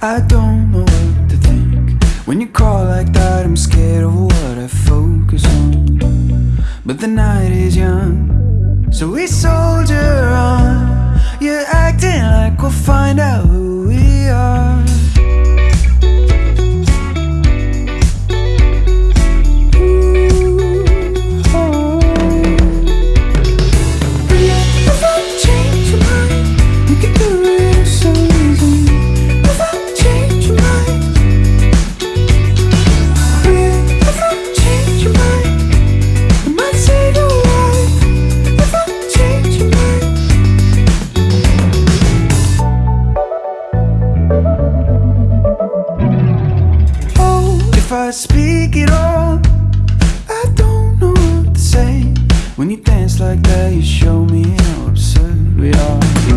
I don't know what to think. When you crawl like that I'm scared of what I focus on. But the night is young So we soldier on I speak it all, I don't know what to say. When you dance like that, you show me how absurd we are.